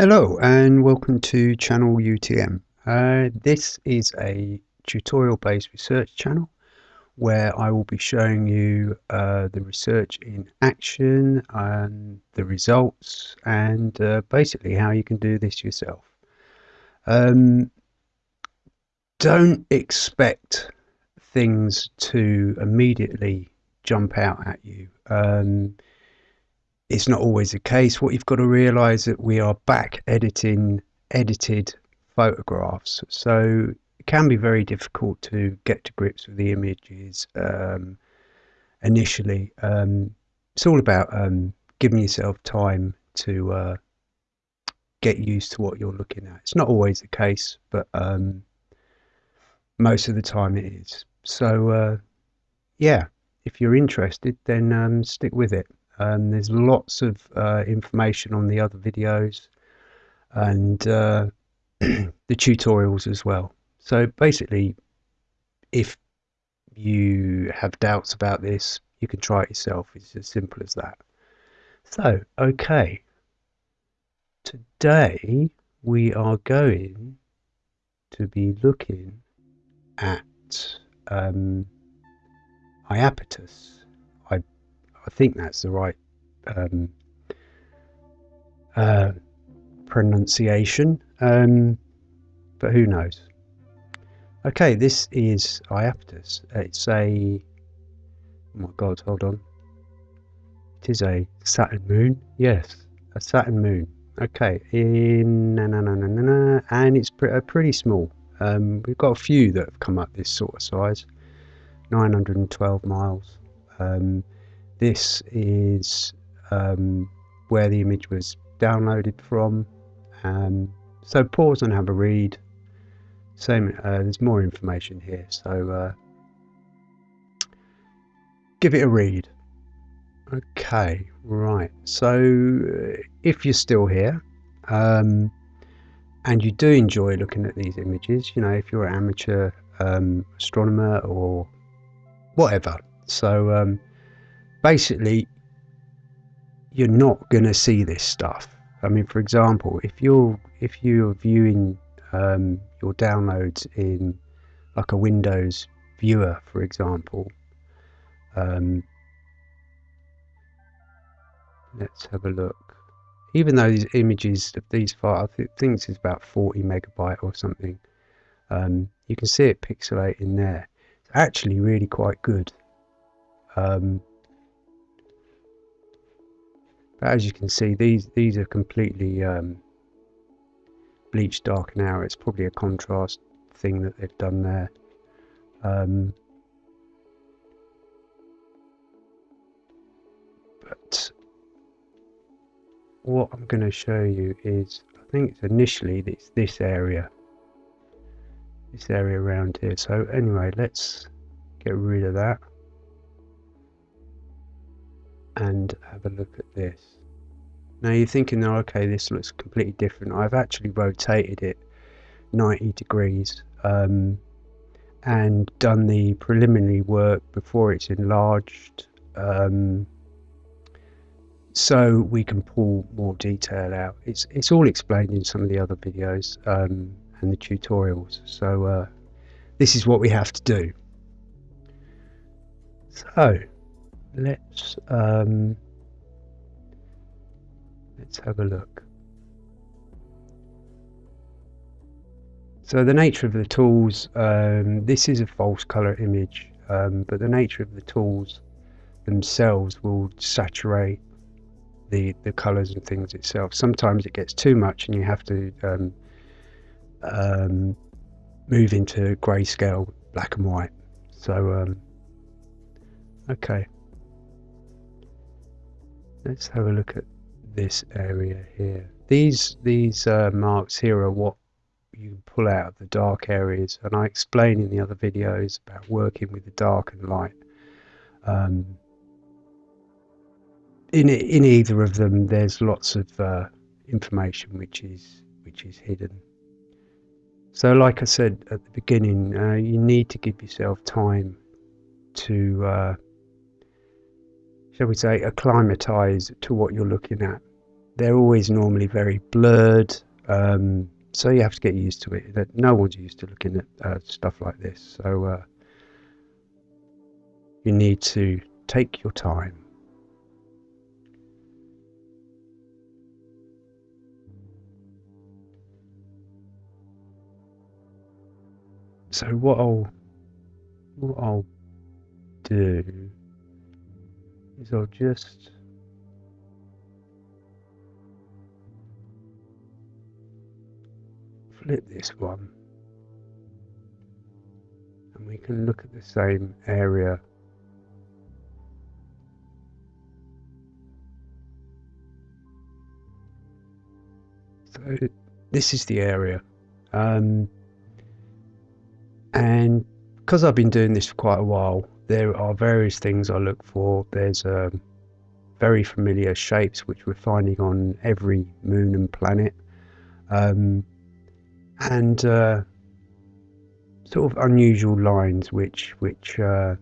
Hello and welcome to channel UTM. Uh, this is a tutorial based research channel where I will be showing you uh, the research in action and the results and uh, basically how you can do this yourself. Um, don't expect things to immediately jump out at you. Um, it's not always the case. What you've got to realize that we are back editing edited photographs. So it can be very difficult to get to grips with the images um, initially. Um, it's all about um, giving yourself time to uh, get used to what you're looking at. It's not always the case, but um, most of the time it is. So, uh, yeah, if you're interested, then um, stick with it. Um, there's lots of uh, information on the other videos and uh, the tutorials as well. So basically, if you have doubts about this, you can try it yourself. It's as simple as that. So, okay. Today we are going to be looking at um, Iapetus. I think that's the right um, uh, pronunciation, um, but who knows? Okay, this is Iapetus. It's a oh my god, hold on. It is a Saturn moon. Yes, a Saturn moon. Okay, in na na na na na, na and it's pre pretty small. Um, we've got a few that have come up this sort of size, 912 miles. Um, this is um, where the image was downloaded from. Um, so pause and have a read. Same, uh, there's more information here, so uh, give it a read. Okay, right. So uh, if you're still here um, and you do enjoy looking at these images, you know, if you're an amateur um, astronomer or whatever, so um, basically you're not going to see this stuff. I mean, for example, if you're if you're viewing um, your downloads in like a Windows viewer, for example, um, let's have a look. Even though these images of these files, I think is about 40 megabyte or something, um, you can see it pixelating there. It's actually really quite good. Um, but as you can see, these these are completely um, bleached dark now. It's probably a contrast thing that they've done there. Um, but what I'm going to show you is, I think it's initially it's this area, this area around here. So anyway, let's get rid of that and have a look at this. Now you're thinking, oh, okay, this looks completely different. I've actually rotated it 90 degrees um, and done the preliminary work before it's enlarged um, so we can pull more detail out. It's, it's all explained in some of the other videos um, and the tutorials. So uh, this is what we have to do. So let's um, let's have a look. So the nature of the tools, um, this is a false color image, um, but the nature of the tools themselves will saturate the the colors and things itself. Sometimes it gets too much and you have to um, um move into grayscale, black and white. So, um, okay. Let's have a look at this area here. These these uh, marks here are what you pull out of the dark areas, and I explain in the other videos about working with the dark and light. Um, in in either of them, there's lots of uh, information which is which is hidden. So, like I said at the beginning, uh, you need to give yourself time to uh, shall we say, acclimatise to what you're looking at. they're always normally very blurred. Um, so you have to get used to it. That no one's used to looking at uh, stuff like this. So uh, you need to take your time. So what I'll what I'll do is I'll just flip this one. And we can look at the same area. So this is the area. Um, and because I've been doing this for quite a while there are various things I look for there's um, very familiar shapes which we're finding on every moon and planet um, and uh, sort of unusual lines which which uh,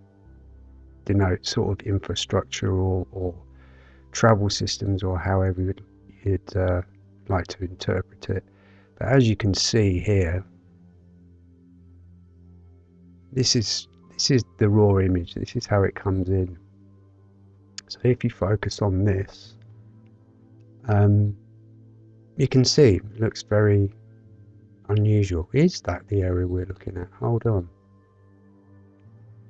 denote sort of infrastructure or, or travel systems or however you'd, you'd uh, like to interpret it. But as you can see here, this is this is the raw image. This is how it comes in. So if you focus on this, um, you can see it looks very unusual. Is that the area we're looking at? Hold on.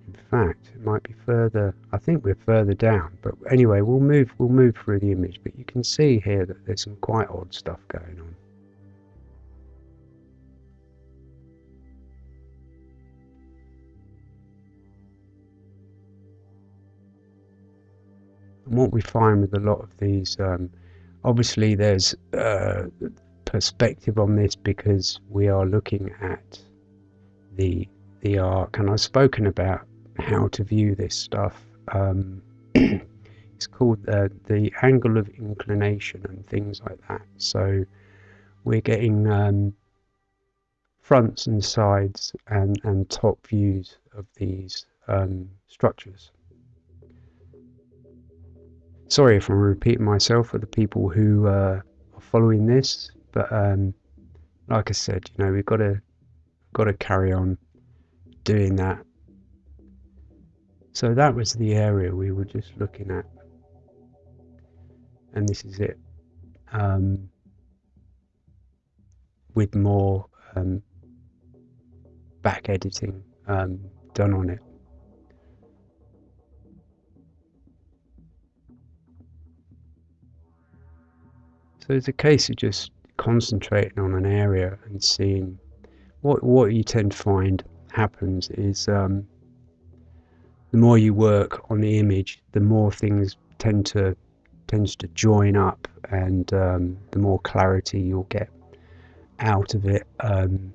In fact, it might be further. I think we're further down. But anyway, we'll move. We'll move through the image. But you can see here that there's some quite odd stuff going on. What we find with a lot of these, um, obviously, there's uh, perspective on this because we are looking at the the arc, and I've spoken about how to view this stuff. Um, it's called uh, the angle of inclination and things like that. So we're getting um, fronts and sides and, and top views of these um, structures. Sorry if I'm repeating myself for the people who uh, are following this. But um, like I said, you know, we've got to got to carry on doing that. So that was the area we were just looking at, and this is it. Um, with more um, back editing um, done on it. So it's a case of just concentrating on an area and seeing what what you tend to find happens is um, the more you work on the image, the more things tend to tends to join up, and um, the more clarity you'll get out of it. Um,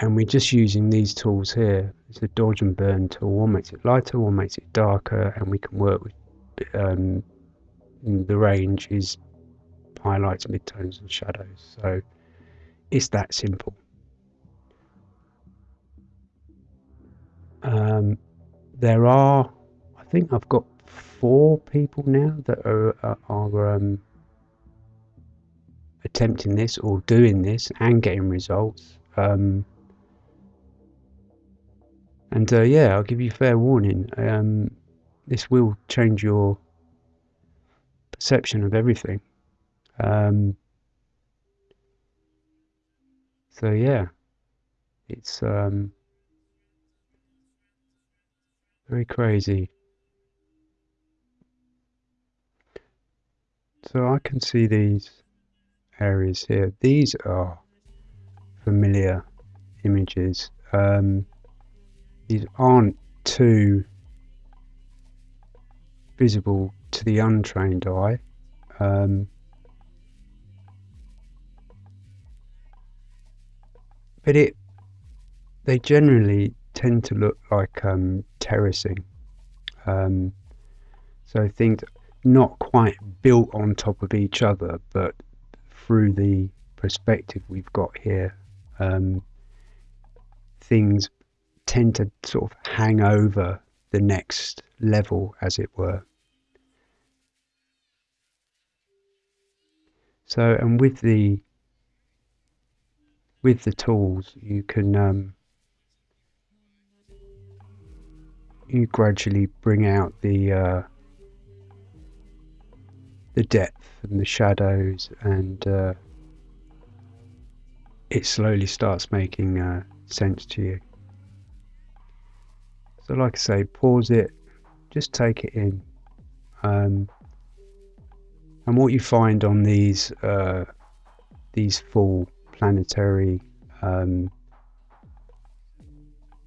and we're just using these tools here. It's a dodge and burn tool. One makes it lighter, one makes it darker, and we can work with um, the range is highlights, midtones and shadows. So it's that simple. Um, there are, I think I've got four people now that are, are, um, attempting this or doing this and getting results. Um, and uh, yeah, I'll give you fair warning. Um, this will change your perception of everything. Um, so yeah, it's um, very crazy. So I can see these areas here. These are familiar images. Um, these aren't too visible to the untrained eye. Um, but it they generally tend to look like um, terracing. Um, so things not quite built on top of each other, but through the perspective we've got here, um, things tend to sort of hang over the next level, as it were. So, and with the with the tools, you can um, you gradually bring out the uh, the depth and the shadows, and uh, it slowly starts making uh, sense to you. So, like I say, pause it, just take it in. Um, and what you find on these uh, these full planetary um,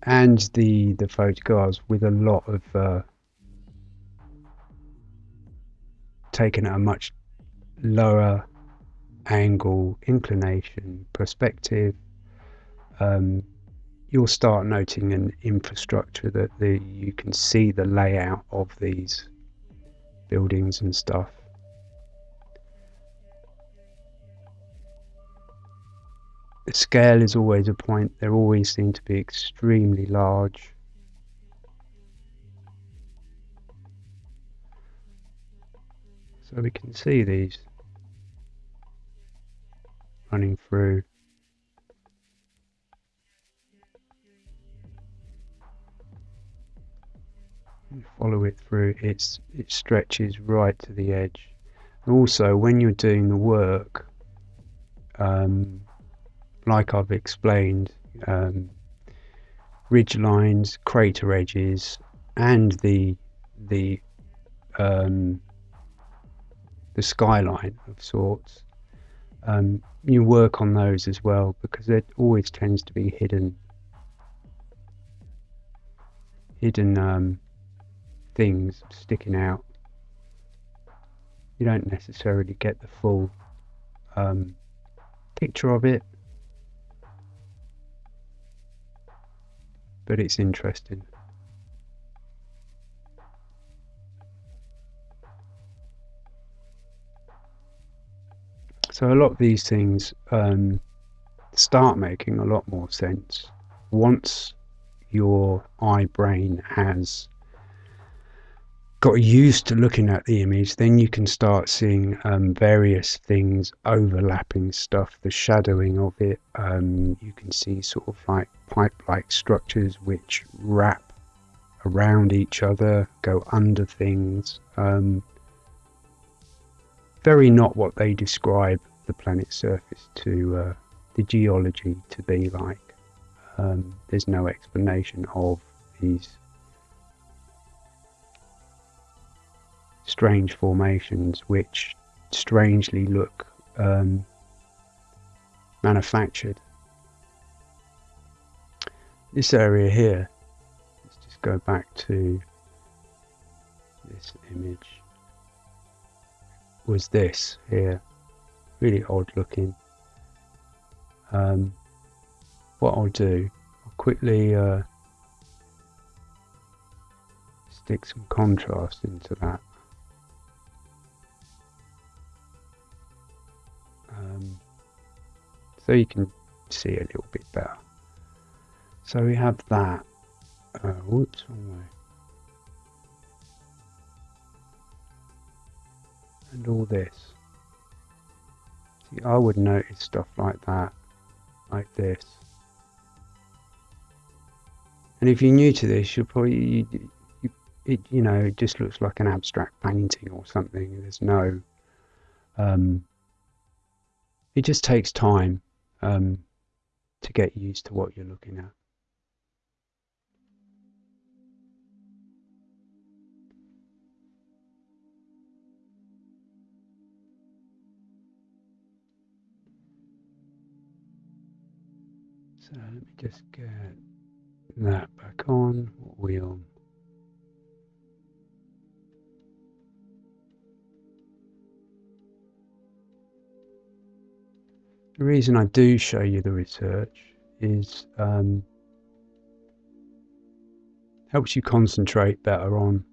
and the the photographs with a lot of uh, taken at a much lower angle, inclination, perspective, um, you'll start noting an infrastructure that the you can see the layout of these buildings and stuff. The scale is always a point. They always seem to be extremely large. So we can see these running through. follow it through, it's, it stretches right to the edge. also, when you're doing the work, um, like I've explained, um, ridge lines, crater edges, and the the um, the skyline of sorts. Um, you work on those as well because there always tends to be hidden hidden um, things sticking out. You don't necessarily get the full um, picture of it, but it's interesting. So a lot of these things um, start making a lot more sense once your eye brain has got used to looking at the image, then you can start seeing um, various things overlapping stuff, the shadowing of it. Um, you can see sort of like pipe-like structures which wrap around each other, go under things. Um, very not what they describe the planet's surface to uh, the geology to be like. Um, there's no explanation of these strange formations which strangely look um, manufactured. This area here, let's just go back to this image, was this here, really odd looking. Um, what I'll do, I'll quickly uh, stick some contrast into that. Um, so you can see a little bit better. So we have that. Uh, whoops. And all this. See, I would notice stuff like that, like this. And if you're new to this, you'll probably, you, you, it, you know, it just looks like an abstract painting or something. There's no um, it just takes time um, to get used to what you're looking at. So let me just get that back on. What The reason I do show you the research is um, helps you concentrate better on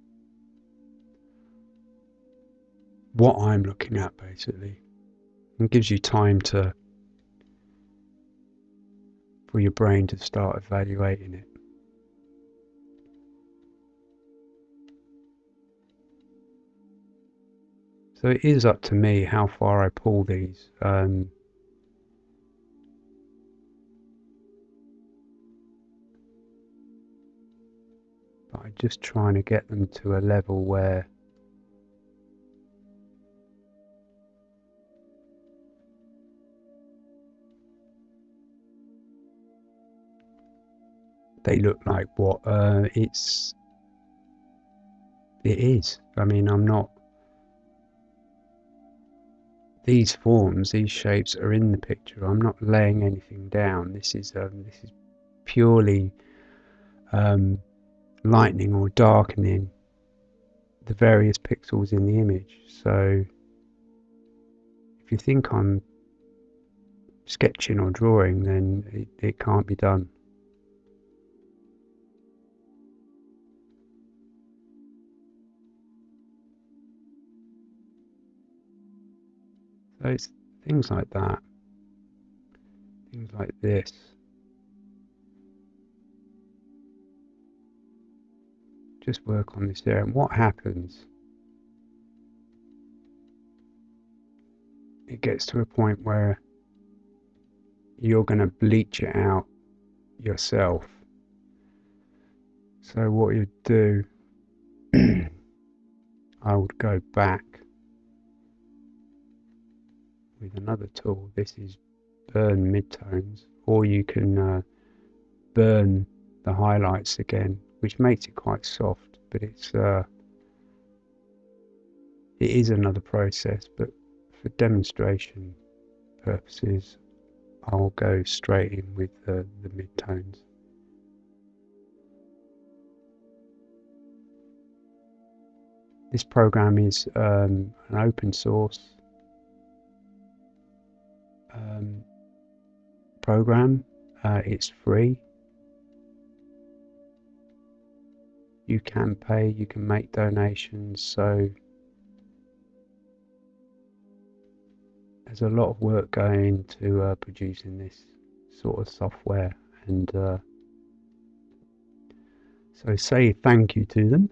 what I'm looking at basically and gives you time to for your brain to start evaluating it. So it is up to me how far I pull these. Um, I'm just trying to get them to a level where they look like what uh, it's it is. I mean, I'm not. These forms, these shapes are in the picture. I'm not laying anything down. This is um, this is purely um, lightening or darkening the various pixels in the image. So if you think I'm sketching or drawing, then it, it can't be done. So it's things like that, things like this. Just work on this there, and what happens? It gets to a point where you're going to bleach it out yourself. So what you do, I would go back with another tool. This is burn midtones, or you can uh, burn the highlights again, which makes it quite soft, but it's uh, it is another process. But for demonstration purposes, I'll go straight in with the, the midtones. This program is um, an open source um, program. Uh, it's free. You can pay, you can make donations, so there's a lot of work going into uh, producing this sort of software and uh, so say thank you to them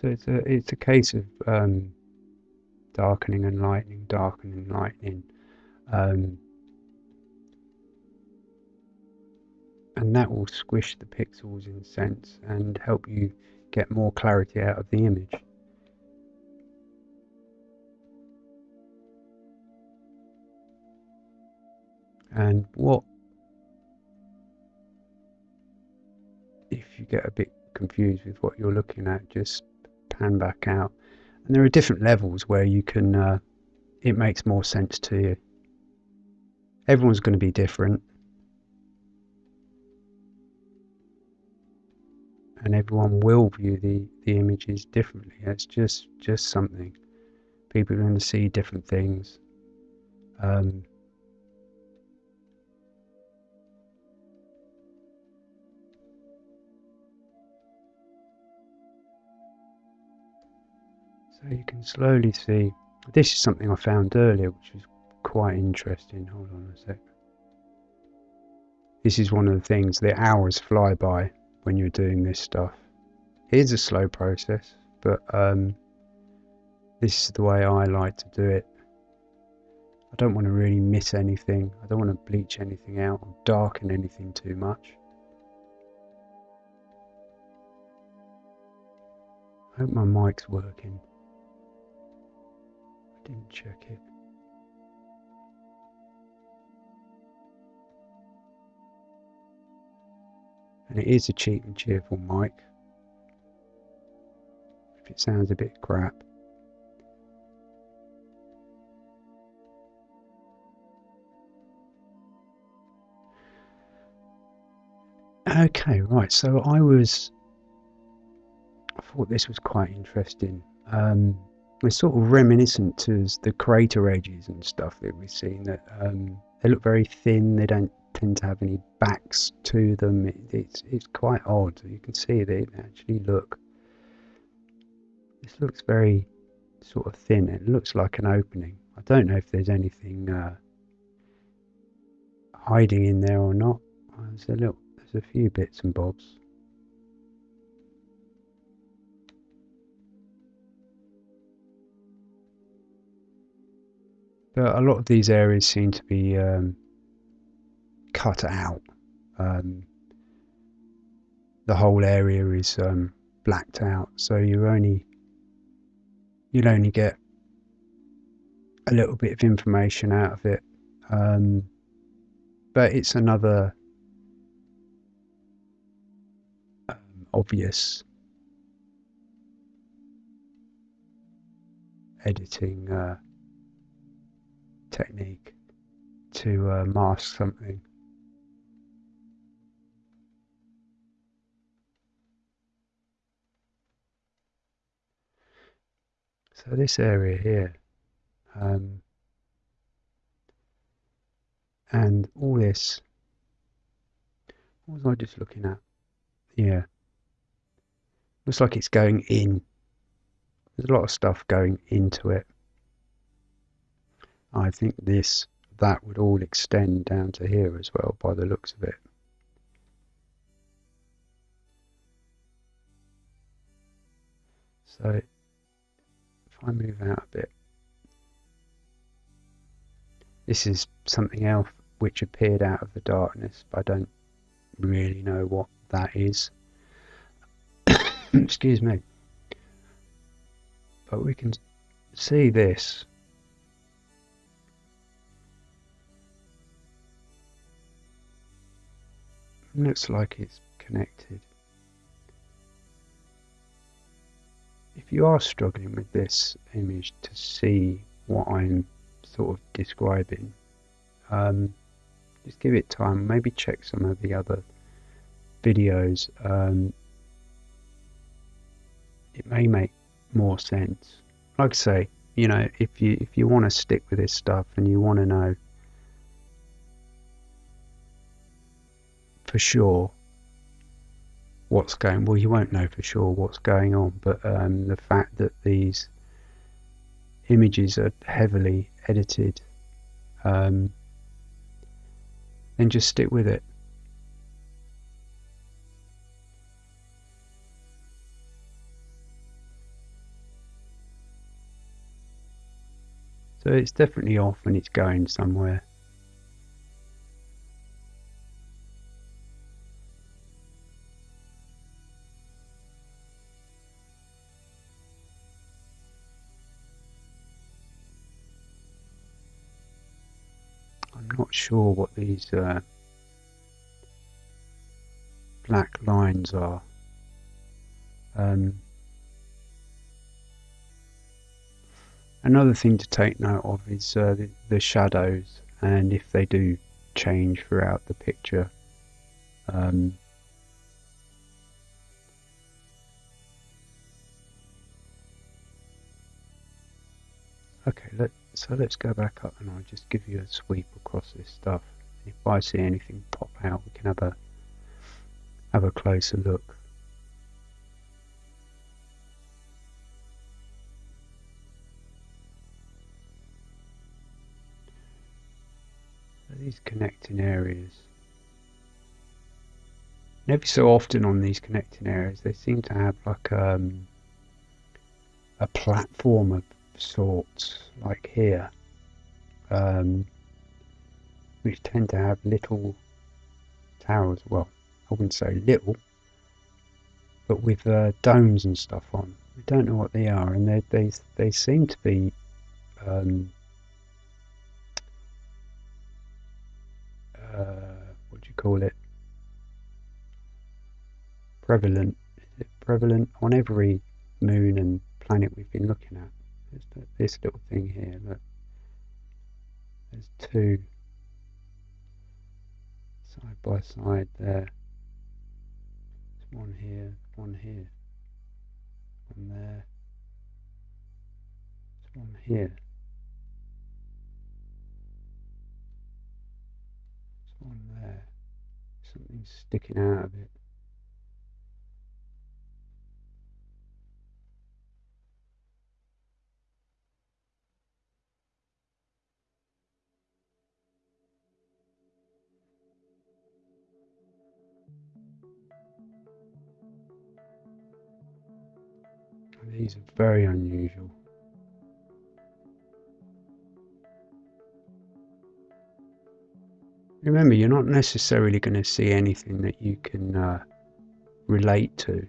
So it's a it's a case of um, darkening and lightening, darkening and lightening, um, and that will squish the pixels in sense and help you get more clarity out of the image. And what if you get a bit confused with what you're looking at, just pan back out. And there are different levels where you can, uh, it makes more sense to you. Everyone's going to be different. And everyone will view the, the images differently. It's just, just something. People are going to see different things. Um, you can slowly see, this is something I found earlier which was quite interesting. Hold on a sec. This is one of the things, the hours fly by when you're doing this stuff. It is a slow process, but um, this is the way I like to do it. I don't want to really miss anything. I don't want to bleach anything out or darken anything too much. I hope my mic's working didn't check it. And it is a cheap and cheerful mic. If it sounds a bit crap. Okay, right, so I was I thought this was quite interesting. Um, it's sort of reminiscent to the crater edges and stuff that we've seen that um, they look very thin they don't tend to have any backs to them it, it's it's quite odd you can see they actually look this looks very sort of thin. It looks like an opening. I don't know if there's anything uh, hiding in there or not. There's a little, there's a few bits and bobs. A lot of these areas seem to be um, cut out. Um, the whole area is um, blacked out, so you only you'll only get a little bit of information out of it. Um, but it's another um, obvious editing uh, technique to uh, mask something. So this area here, um, and all this, what was I just looking at? Yeah, looks like it's going in. There's a lot of stuff going into it. I think this, that would all extend down to here as well by the looks of it. So if I move out a bit, this is something else which appeared out of the darkness, but I don't really know what that is. Excuse me. But we can see this looks like it's connected. If you are struggling with this image to see what I'm sort of describing, um, just give it time. Maybe check some of the other videos. Um, it may make more sense. Like I say, you know, if you if you want to stick with this stuff and you want to know for sure what's going well you won't know for sure what's going on but um, the fact that these images are heavily edited um, then just stick with it. So it's definitely off and it's going somewhere sure what these uh, black lines are. Um, another thing to take note of is uh, the, the, shadows and if they do change throughout the picture. Um, okay, let, so let's go back up and I'll just give you a sweep across this stuff. If I see anything pop out, we can have a have a closer look. These connecting areas. And every so often on these connecting areas, they seem to have like um, a platform of sorts like here. Um, which tend to have little towers well I wouldn't say little but with uh, domes and stuff on. We don't know what they are and they they, they seem to be um, uh, what do you call it? Prevalent. Prevalent? On every moon and planet we've been looking at there's this little thing here, look. There's two side by side there. There's one here, one here, one there. There's one here. There's one there. Something sticking out of it. Very unusual. Remember, you're not necessarily going to see anything that you can uh, relate to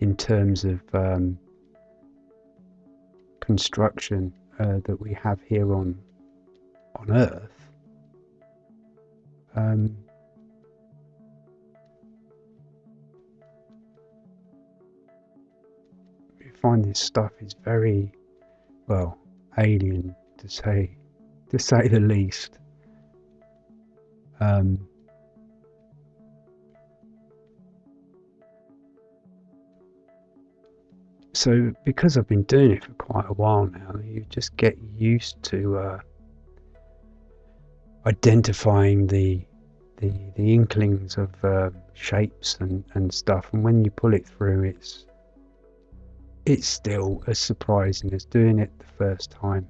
in terms of um, construction uh, that we have here on on Earth. Um, find this stuff is very well alien to say to say the least. Um, so because I've been doing it for quite a while now, you just get used to uh, identifying the the the inklings of uh, shapes and and stuff, and when you pull it through, it's it's still as surprising as doing it the first time.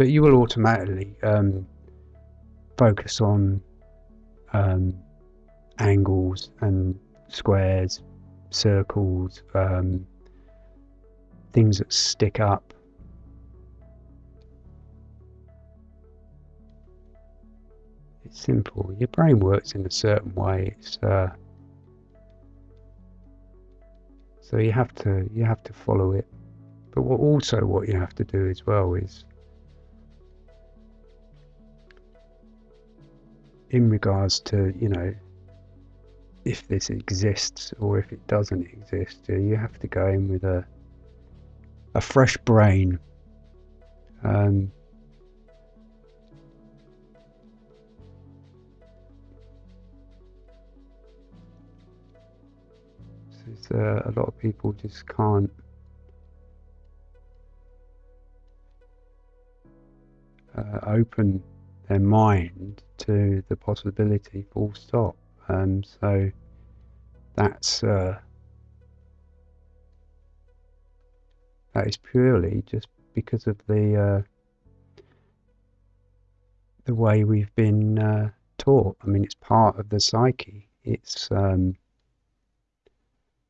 but you will automatically um, focus on um, angles and squares, circles, um, things that stick up. It's simple. Your brain works in a certain way. It's uh, so you have to you have to follow it. But what also what you have to do as well is in regards to you know if this exists or if it doesn't exist you have to go in with a a fresh brain um, uh, a lot of people just can't uh, open their mind to the possibility full stop. Um, so that's uh, that is purely just because of the uh, the way we've been uh, taught. I mean it's part of the psyche. It's um,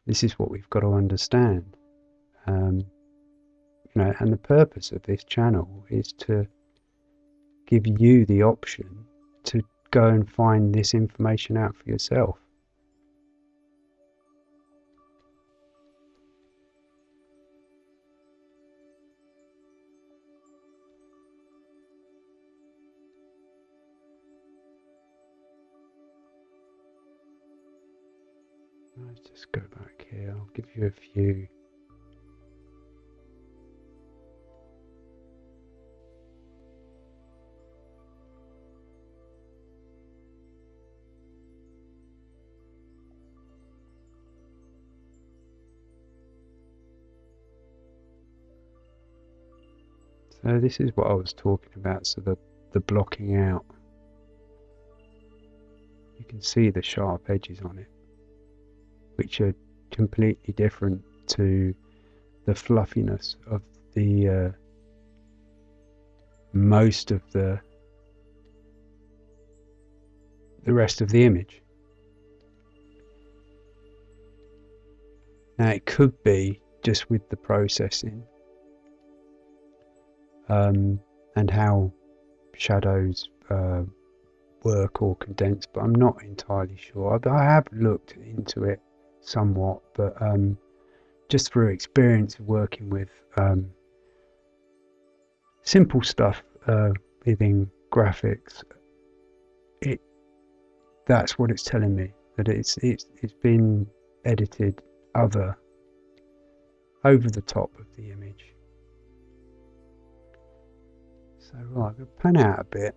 this is what we've got to understand um, you know and the purpose of this channel is to give you the option to go and find this information out for yourself. Give you a few So this is what I was talking about, so the, the blocking out. You can see the sharp edges on it, which are completely different to the fluffiness of the uh, most of the the rest of the image. Now it could be just with the processing um, and how shadows uh, work or condense, but I'm not entirely sure. I have looked into it somewhat, but um, just through experience of working with um, simple stuff uh, within graphics, it that's what it's telling me that it's it's it's been edited other over the top of the image so right, we'll pan out a bit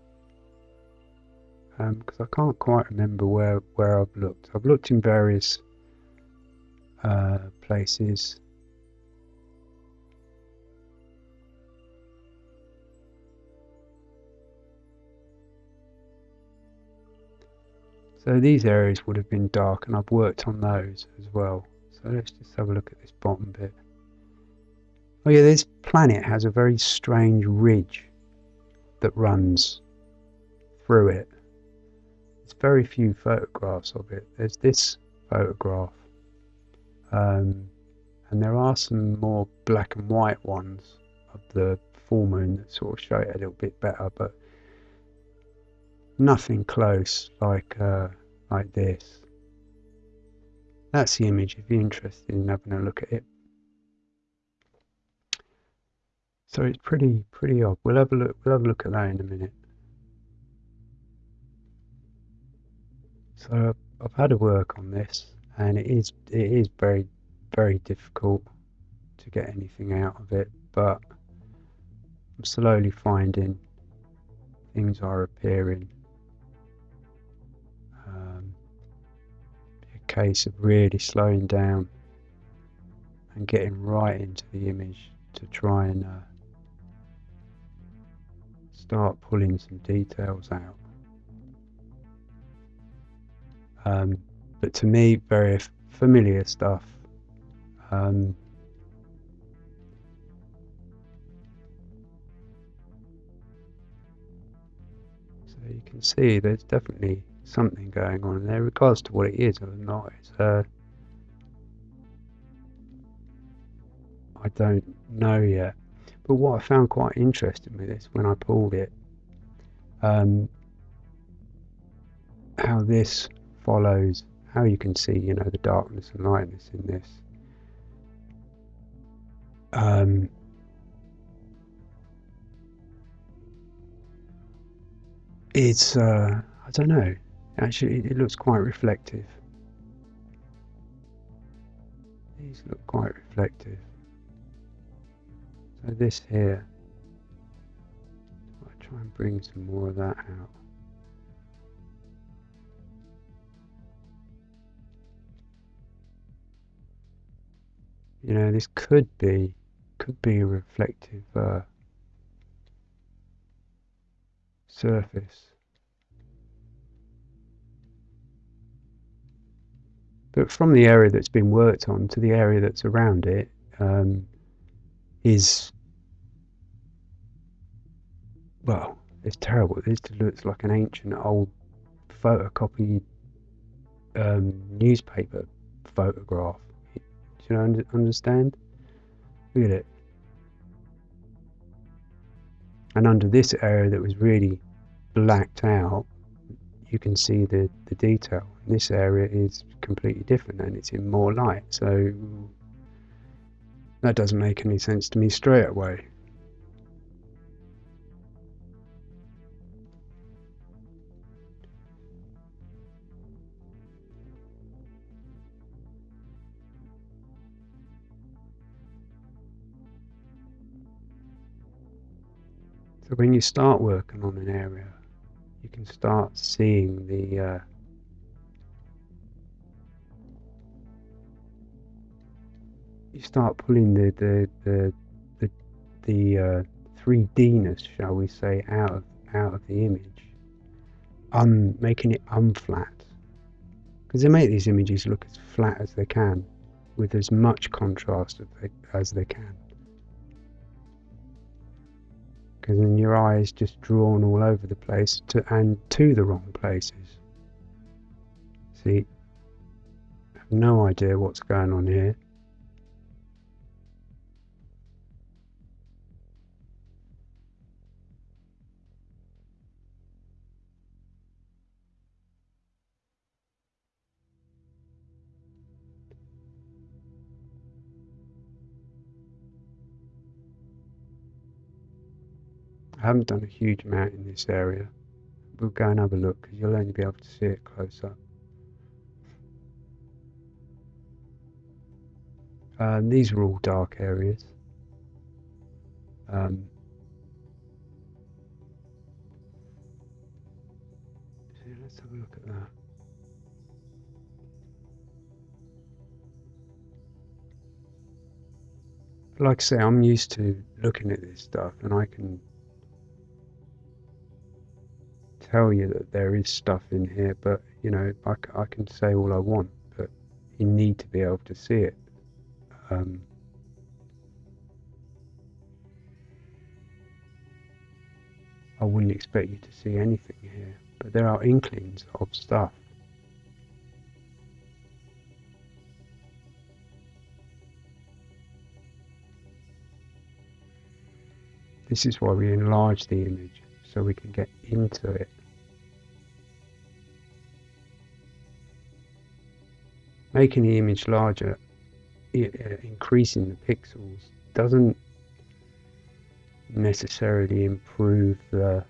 because um, I can't quite remember where where I've looked. I've looked in various uh, places. So these areas would have been dark and I've worked on those as well. So let's just have a look at this bottom bit. Oh yeah, this planet has a very strange ridge that runs through it. There's very few photographs of it. There's this photograph, um, and there are some more black and white ones of the full moon that sort of show it a little bit better, but nothing close like uh, like this. That's the image if you're interested in having a look at it. So it's pretty pretty odd. We'll have a look. We'll have a look at that in a minute. So I've had to work on this, and it is it is very very difficult to get anything out of it, but I'm slowly finding things are appearing. Um, a case of really slowing down and getting right into the image to try and uh, start pulling some details out. Um, but to me, very familiar stuff. Um, so you can see there's definitely something going on there, regards to what it is or not. It's, uh, I don't know yet. But what I found quite interesting with this when I pulled it, um, how this follows, how you can see, you know, the darkness and lightness in this. Um, it's, uh, I don't know, actually, it, looks quite reflective. These look quite reflective. So this here, I'll try and bring some more of that out. You know, this could be, could be a reflective uh, surface. But from the area that's been worked on to the area that's around it, um, is well, it's terrible. This looks like an ancient old photocopied um, newspaper photograph. You understand? Look at it. And under this area that was really blacked out, you can see the, the detail. This area is completely different and it's in more light. So that doesn't make any sense to me straight away. So when you start working on an area, you can start seeing the uh, you start pulling the the the the, the uh, 3Dness, shall we say, out of out of the image, un making it unflat. Because they make these images look as flat as they can, with as much contrast as they, as they can. Because then your eye is just drawn all over the place to and to the wrong places. See, I have no idea what's going on here. I haven't done a huge amount in this area. We'll go and have a look because you'll only be able to see it close up. Um, these are all dark areas. Um, so let's have a look at that. Like I say, I'm used to looking at this stuff and I can tell you that there is stuff in here, but you know, I, I can say all I want, but you need to be able to see it. Um, I wouldn't expect you to see anything here, but there are inklings of stuff. This is why we enlarge the image, so we can get into it. Making the image larger, increasing the pixels, doesn't necessarily improve the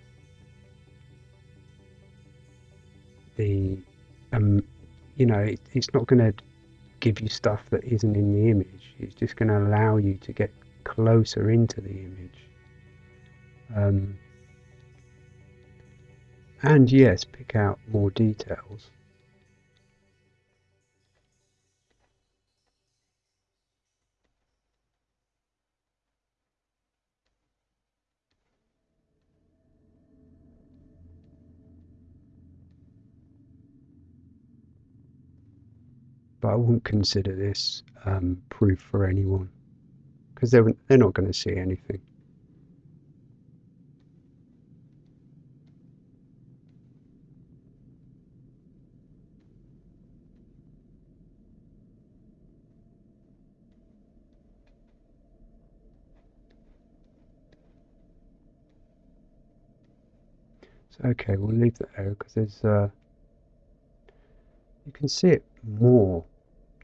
the um you know it, it's not going to give you stuff that isn't in the image. It's just going to allow you to get closer into the image. Um, and yes pick out more details but I wouldn't consider this um, proof for anyone because they're, they're not going to see anything. So okay, we'll leave that there because there's uh, you can see it more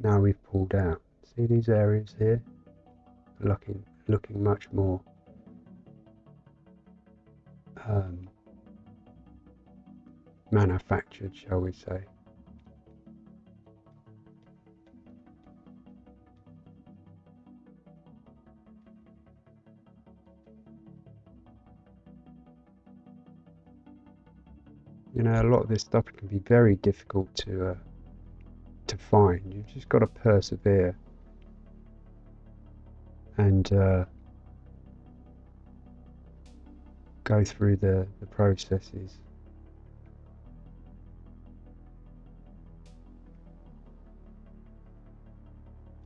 now we've pulled out. See these areas here? Looking, looking much more um, manufactured, shall we say. You know, a lot of this stuff can be very difficult to uh, to find. You've just got to persevere and uh, go through the, the processes.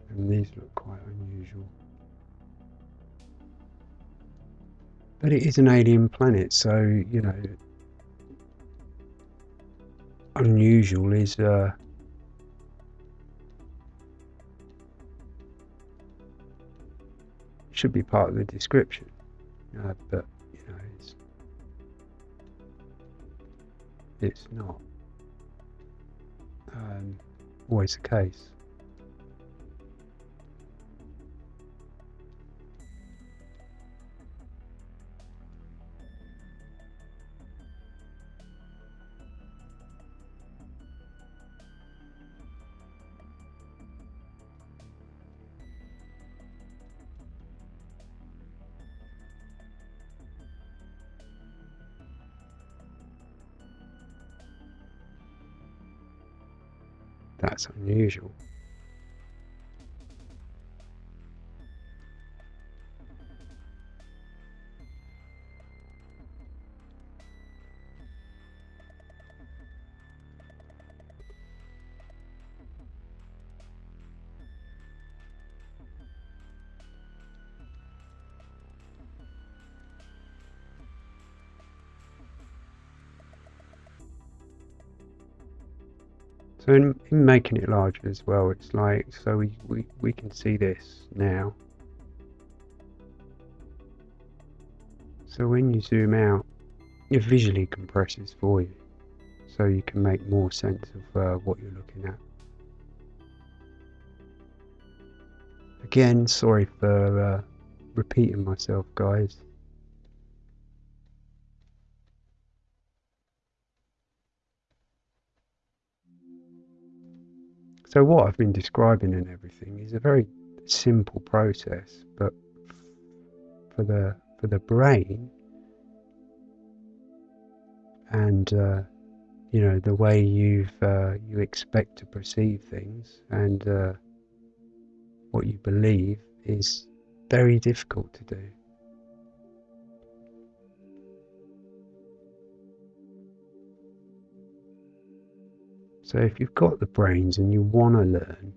And these look quite unusual. But it is an alien planet, so, you know, unusual is uh, should be part of the description. Uh, but, you know, it's, it's not um, always the case. That's unusual. So in, in making it larger as well, it's like, so we, we, we can see this now. So when you zoom out, it visually compresses for you. So you can make more sense of uh, what you're looking at. Again, sorry for uh, repeating myself guys. So what I've been describing and everything is a very simple process, but for the for the brain and uh, you know the way you've uh, you expect to perceive things and uh, what you believe is very difficult to do. So if you've got the brains and you want to learn,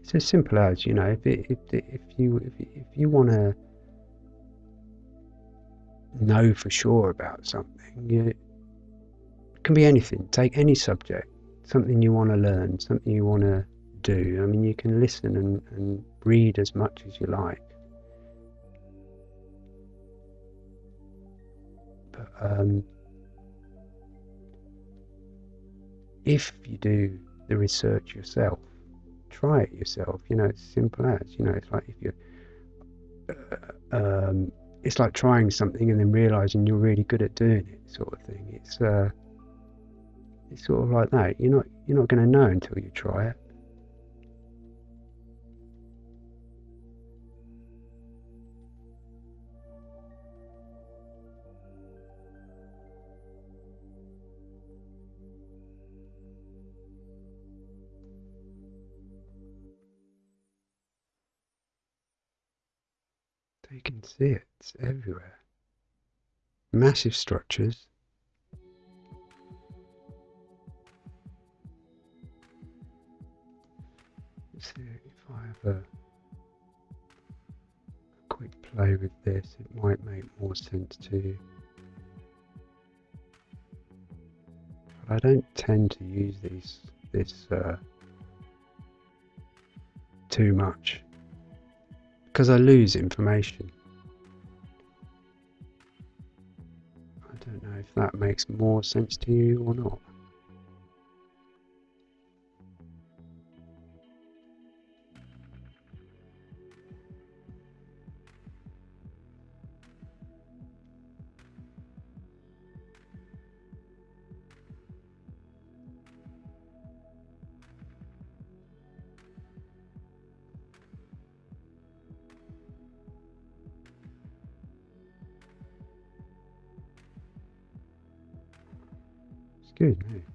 it's as simple as you know if it, if if you if, if you want to know for sure about something, you, it can be anything. Take any subject, something you want to learn, something you want to do. I mean, you can listen and, and read as much as you like. Um, if you do the research yourself, try it yourself. You know, it's simple as you know. It's like if you, uh, um, it's like trying something and then realizing you're really good at doing it, sort of thing. It's uh, it's sort of like that. You're not you're not going to know until you try it. Can see it, it's everywhere. Massive structures. Let's see if I have a quick play with this, it might make more sense to you. But I don't tend to use these this uh, too much because I lose information. I don't know if that makes more sense to you or not. Good.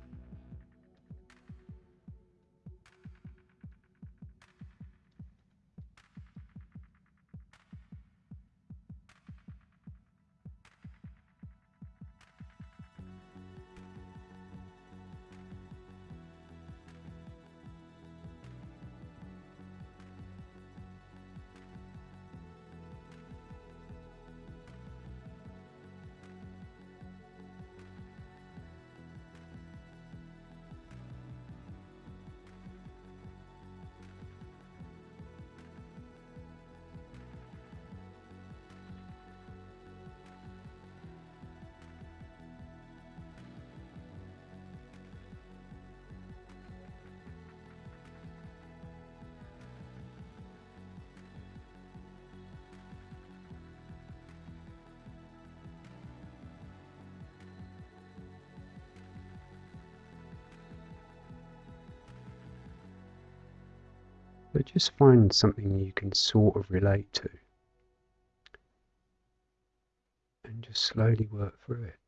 But just find something you can sort of relate to. And just slowly work through it.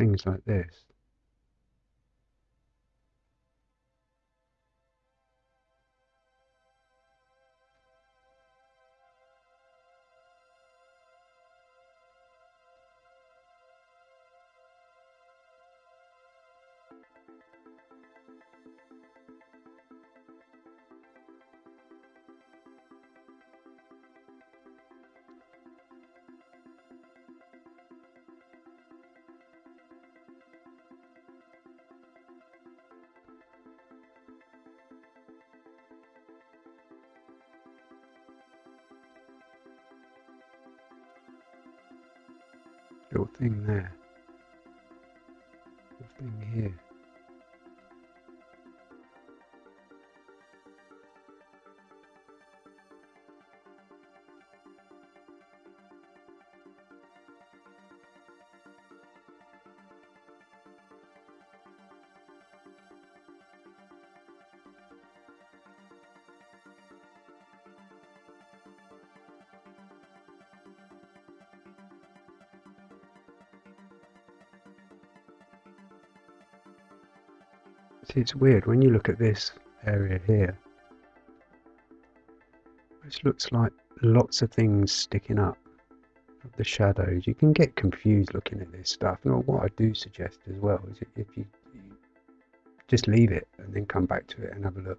Things like this. It's weird when you look at this area here. This looks like lots of things sticking up the shadows. You can get confused looking at this stuff. And what I do suggest as well is if you just leave it and then come back to it and have a look.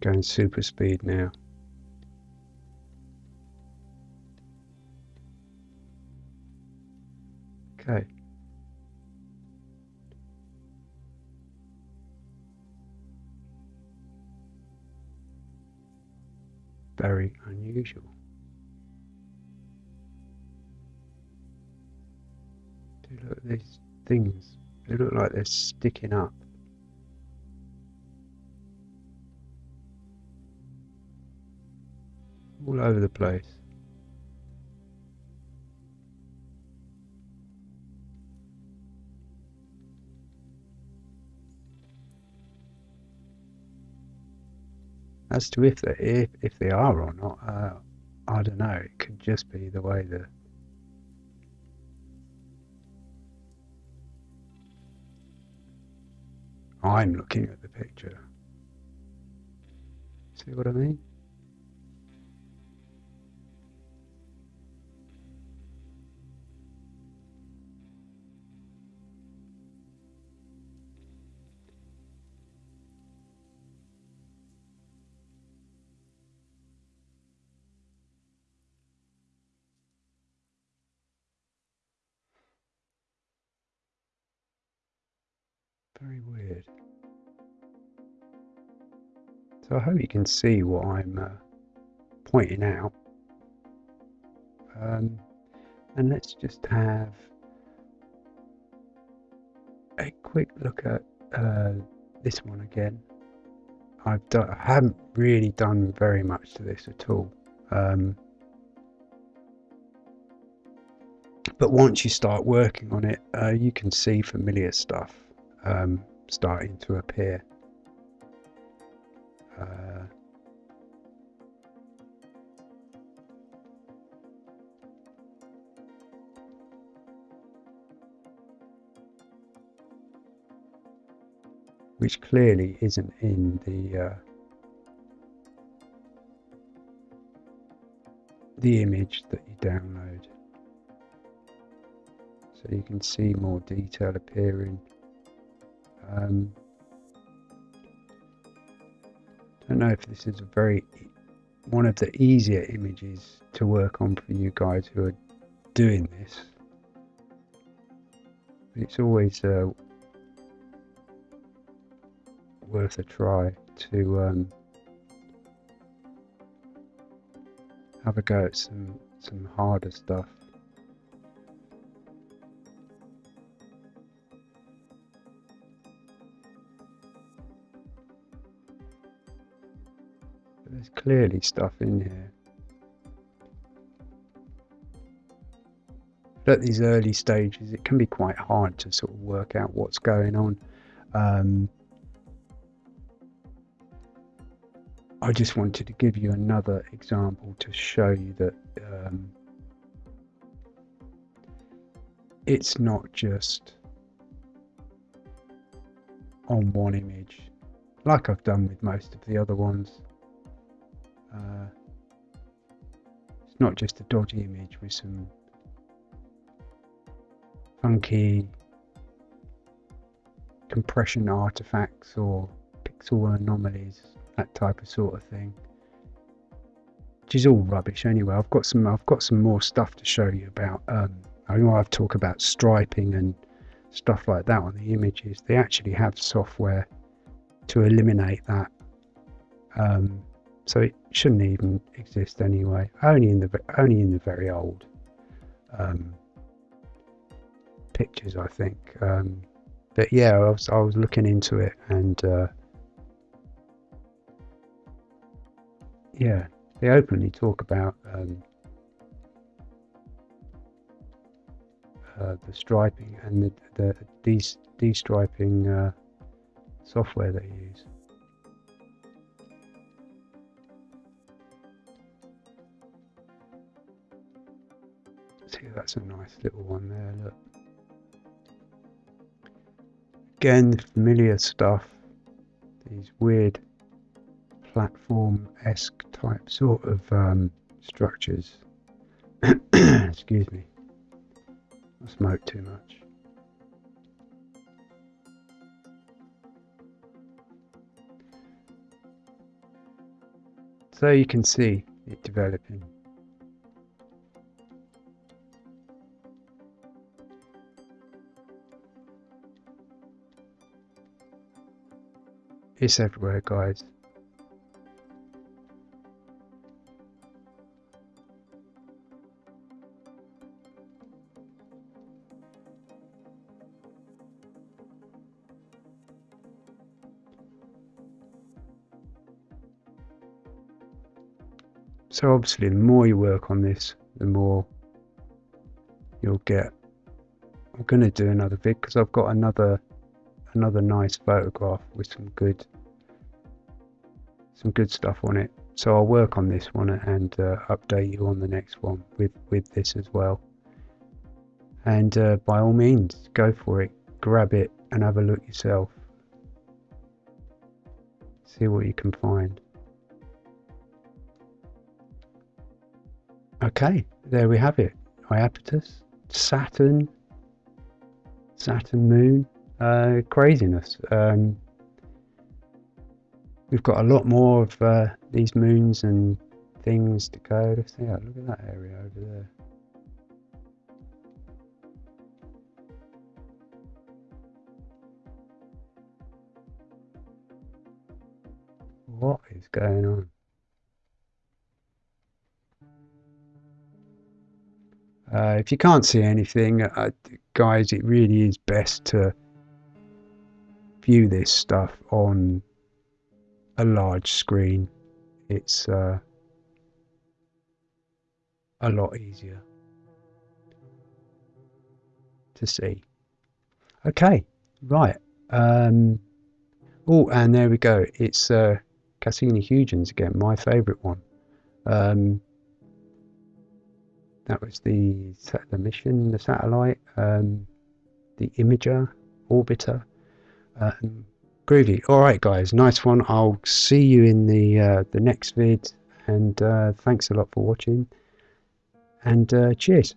Going super speed now. Okay. Very unusual. Do look at these things. They look like they're sticking up. All over the place. As to if they if, if they are or not, uh, I don't know. It could just be the way the I'm looking at the picture. See what I mean? So I hope you can see what I'm uh, pointing out. Um, and let's just have a quick look at uh, this one again. I've done, I haven't really done very much to this at all. Um, but once you start working on it, uh, you can see familiar stuff um, starting to appear. Uh, which clearly isn't in the uh, the image that you download. So you can see more detail appearing. Um, don't know if this is a very one of the easier images to work on for you guys who are doing this. It's always uh, worth a try to um, have a go at some some harder stuff. Clearly stuff in here. But at these early stages, it can be quite hard to sort of work out what's going on. Um, I just wanted to give you another example to show you that um, it's not just on one image like I've done with most of the other ones. Uh, it's not just a dodgy image with some funky compression artifacts or pixel anomalies that type of sort of thing. Which is all rubbish anyway. I've got some I've got some more stuff to show you about um, I know I've talked about striping and stuff like that on the images. They actually have software to eliminate that. Um, so it shouldn't even exist anyway. Only in the only in the very old um, pictures, I think. Um, but yeah, I was I was looking into it and uh, yeah, they openly talk about um, uh, the striping and the, the de de-striping uh, software they use. See, that's a nice little one there. Look. Again, familiar stuff. These weird platform-esque type sort of um, structures. Excuse me. I smoke too much. So you can see it developing. It's everywhere guys. So obviously the more you work on this, the more you'll get. I'm going to do another vid because I've got another another nice photograph with some good some good stuff on it. So I'll work on this one and uh, update you on the next one with with this as well. And uh, by all means, go for it, grab it, and have a look yourself. See what you can find. Okay, there we have it. Iapetus, Saturn, Saturn moon, uh, craziness. Um, we've got a lot more of uh, these moons and things to go. Let's see, look at that area over there. What is going on? Uh, if you can't see anything, uh, guys, it really is best to view this stuff on a large screen. It's uh, a lot easier to see. Okay, right. Um, oh, and there we go. It's uh, Cassini-Huygens again, my favourite one. Um, that was the the mission, the satellite, um, the imager, orbiter. Um, groovy. All right, guys, nice one. I'll see you in the uh, the next vid, and uh, thanks a lot for watching. and uh, cheers.